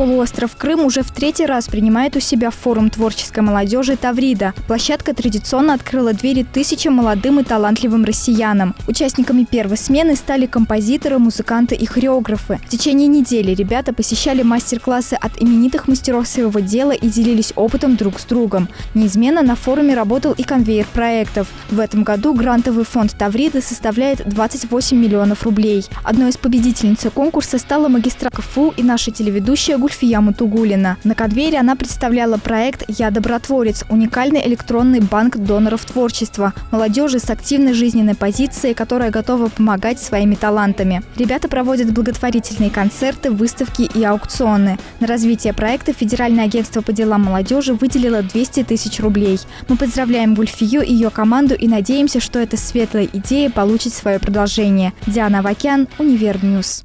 Полуостров Крым уже в третий раз принимает у себя форум творческой молодежи «Таврида». Площадка традиционно открыла двери тысячам молодым и талантливым россиянам. Участниками первой смены стали композиторы, музыканты и хореографы. В течение недели ребята посещали мастер-классы от именитых мастеров своего дела и делились опытом друг с другом. Неизменно на форуме работал и конвейер проектов. В этом году грантовый фонд «Таврида» составляет 28 миллионов рублей. Одной из победительниц конкурса стала магистра КФУ и наша телеведущая Гульфия Гульфия Мутугулина. На конвейере она представляла проект «Я добротворец» – уникальный электронный банк доноров творчества, молодежи с активной жизненной позицией, которая готова помогать своими талантами. Ребята проводят благотворительные концерты, выставки и аукционы. На развитие проекта Федеральное агентство по делам молодежи выделило 200 тысяч рублей. Мы поздравляем Гульфию и ее команду и надеемся, что эта светлая идея получит свое продолжение. Диана Вакян, Универньюз.